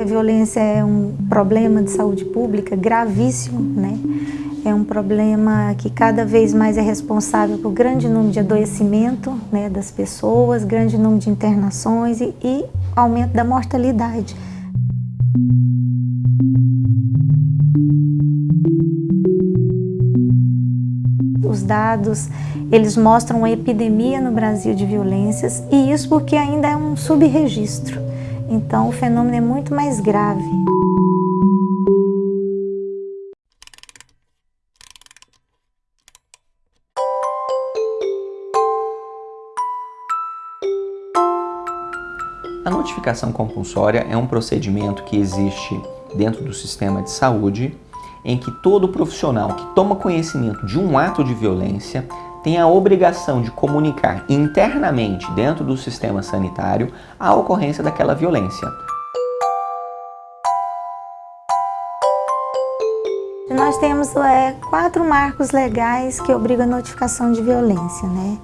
A violência é um problema de saúde pública gravíssimo, né? É um problema que cada vez mais é responsável por grande número de adoecimento né, das pessoas, grande número de internações e, e aumento da mortalidade. Dados, eles mostram uma epidemia no Brasil de violências e isso porque ainda é um subregistro. Então o fenômeno é muito mais grave. A notificação compulsória é um procedimento que existe dentro do sistema de saúde em que todo profissional que toma conhecimento de um ato de violência tem a obrigação de comunicar internamente dentro do sistema sanitário a ocorrência daquela violência. Nós temos é, quatro marcos legais que obrigam a notificação de violência. Né?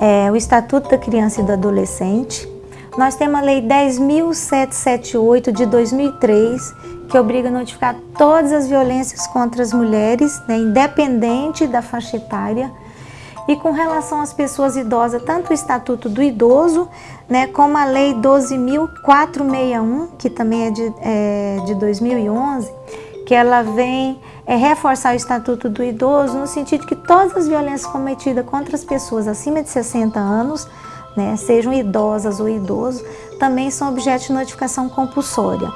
É, o Estatuto da Criança e do Adolescente, nós temos a Lei 10.778 de 2003, que obriga a notificar todas as violências contra as mulheres, né, independente da faixa etária, e com relação às pessoas idosas, tanto o Estatuto do Idoso, né, como a Lei 12.461, que também é de, é de 2011, que ela vem é, reforçar o Estatuto do Idoso no sentido que todas as violências cometidas contra as pessoas acima de 60 anos, né, sejam idosas ou idosos, também são objeto de notificação compulsória.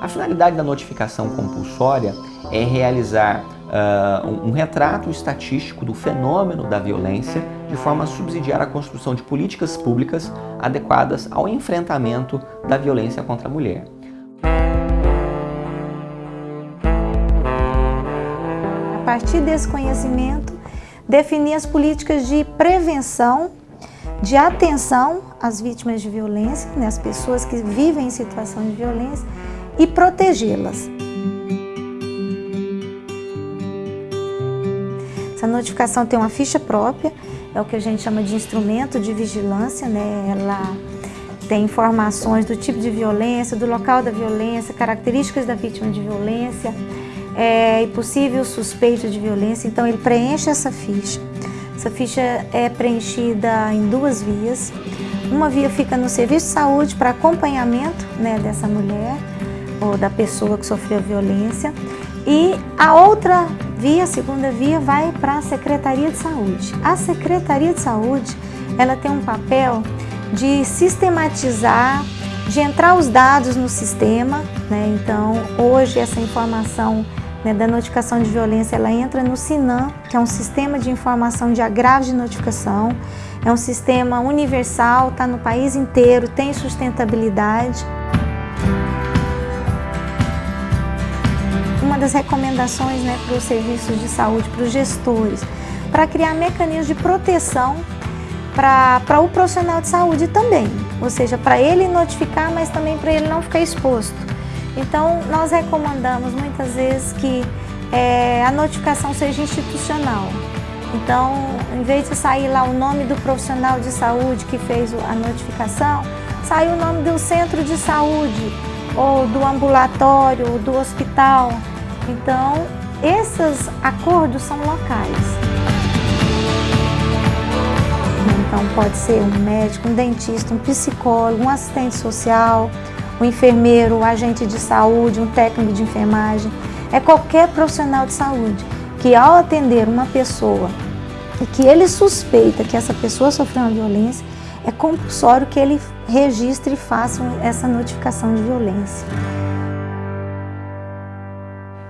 A finalidade da notificação compulsória é realizar uh, um retrato estatístico do fenômeno da violência de forma a subsidiar a construção de políticas públicas adequadas ao enfrentamento da violência contra a mulher. Partir desse conhecimento, definir as políticas de prevenção, de atenção às vítimas de violência, né, as pessoas que vivem em situação de violência, e protegê-las. Essa notificação tem uma ficha própria, é o que a gente chama de instrumento de vigilância, né? Ela tem informações do tipo de violência, do local da violência, características da vítima de violência é, e possível suspeito de violência. Então ele preenche essa ficha. Essa ficha é preenchida em duas vias. Uma via fica no serviço de saúde para acompanhamento né, dessa mulher ou da pessoa que sofreu violência. E a outra via, a segunda via, vai para a Secretaria de Saúde. A Secretaria de Saúde, ela tem um papel de sistematizar, de entrar os dados no sistema, né? Então, hoje essa informação né, da notificação de violência, ela entra no SINAM, que é um sistema de informação de agravo de notificação. É um sistema universal, está no país inteiro, tem sustentabilidade. uma das recomendações né, para os serviços de saúde, para os gestores, para criar mecanismos de proteção para o profissional de saúde também, ou seja, para ele notificar, mas também para ele não ficar exposto. Então, nós recomendamos muitas vezes que é, a notificação seja institucional. Então, em vez de sair lá o nome do profissional de saúde que fez a notificação, sai o nome do centro de saúde, ou do ambulatório, ou do hospital. Então, esses acordos são locais. Então, pode ser um médico, um dentista, um psicólogo, um assistente social, um enfermeiro, um agente de saúde, um técnico de enfermagem. É qualquer profissional de saúde que, ao atender uma pessoa e que ele suspeita que essa pessoa sofreu uma violência, é compulsório que ele registre e faça essa notificação de violência.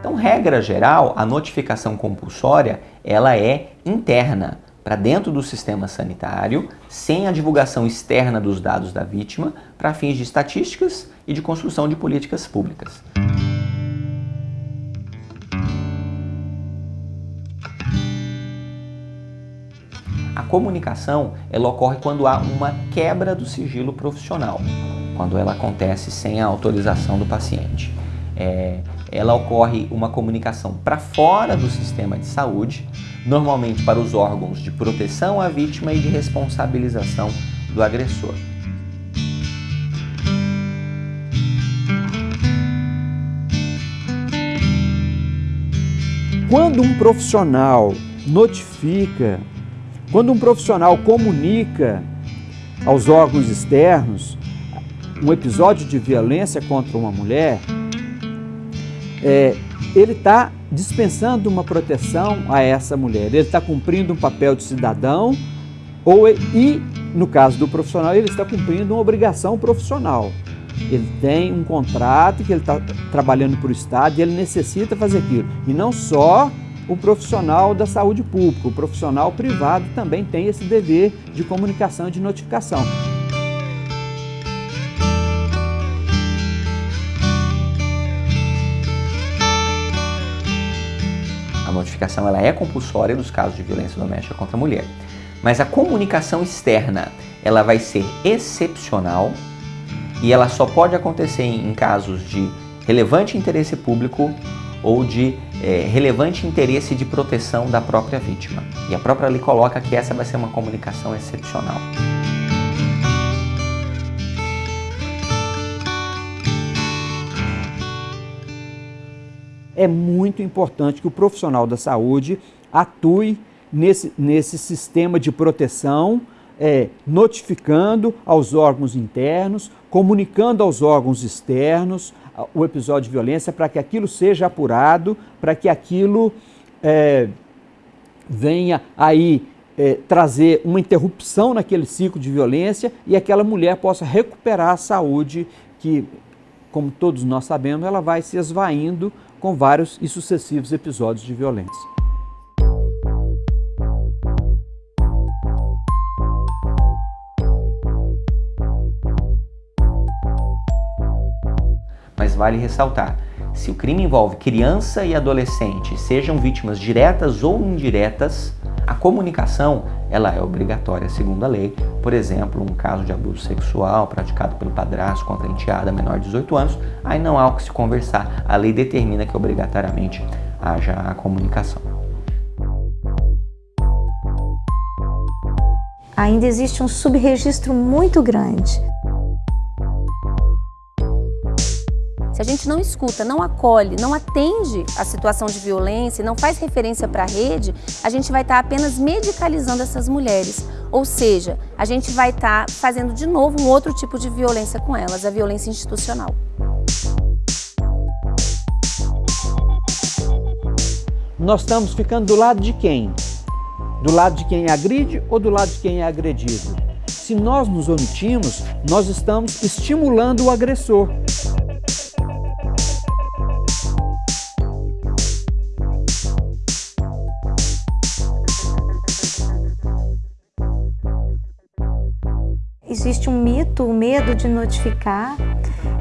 Então, regra geral, a notificação compulsória, ela é interna, para dentro do sistema sanitário, sem a divulgação externa dos dados da vítima, para fins de estatísticas e de construção de políticas públicas. A comunicação ela ocorre quando há uma quebra do sigilo profissional, quando ela acontece sem a autorização do paciente. É, ela ocorre uma comunicação para fora do sistema de saúde, normalmente para os órgãos de proteção à vítima e de responsabilização do agressor. Quando um profissional notifica, quando um profissional comunica aos órgãos externos um episódio de violência contra uma mulher, é, ele está dispensando uma proteção a essa mulher, ele está cumprindo um papel de cidadão ou, e, no caso do profissional, ele está cumprindo uma obrigação profissional. Ele tem um contrato que ele está trabalhando para o Estado e ele necessita fazer aquilo. E não só o profissional da saúde pública, o profissional privado também tem esse dever de comunicação e de notificação. Notificação ela é compulsória nos casos de violência doméstica contra a mulher. Mas a comunicação externa ela vai ser excepcional e ela só pode acontecer em casos de relevante interesse público ou de é, relevante interesse de proteção da própria vítima. E a própria lei coloca que essa vai ser uma comunicação excepcional. É muito importante que o profissional da saúde atue nesse, nesse sistema de proteção, é, notificando aos órgãos internos, comunicando aos órgãos externos, o episódio de violência para que aquilo seja apurado, para que aquilo é, venha aí é, trazer uma interrupção naquele ciclo de violência e aquela mulher possa recuperar a saúde que, como todos nós sabemos, ela vai se esvaindo com vários e sucessivos episódios de violência. mas vale ressaltar, se o crime envolve criança e adolescente, sejam vítimas diretas ou indiretas, a comunicação ela é obrigatória segundo a lei. Por exemplo, um caso de abuso sexual praticado pelo padrasto contra a enteada menor de 18 anos, aí não há o que se conversar. A lei determina que obrigatoriamente haja a comunicação. Ainda existe um subregistro muito grande Se a gente não escuta, não acolhe, não atende a situação de violência, não faz referência para a rede, a gente vai estar tá apenas medicalizando essas mulheres. Ou seja, a gente vai estar tá fazendo de novo um outro tipo de violência com elas, a violência institucional. Nós estamos ficando do lado de quem? Do lado de quem agride ou do lado de quem é agredido? Se nós nos omitimos, nós estamos estimulando o agressor. Existe um mito, o medo de notificar.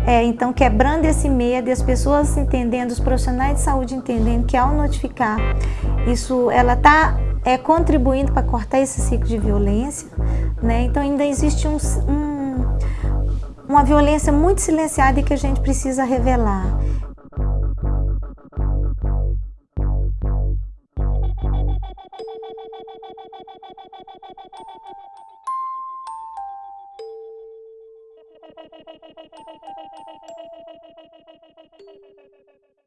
É, então, quebrando esse medo e as pessoas entendendo, os profissionais de saúde entendendo que ao notificar, isso ela está é, contribuindo para cortar esse ciclo de violência. Né? Então, ainda existe um, um, uma violência muito silenciada e que a gente precisa revelar.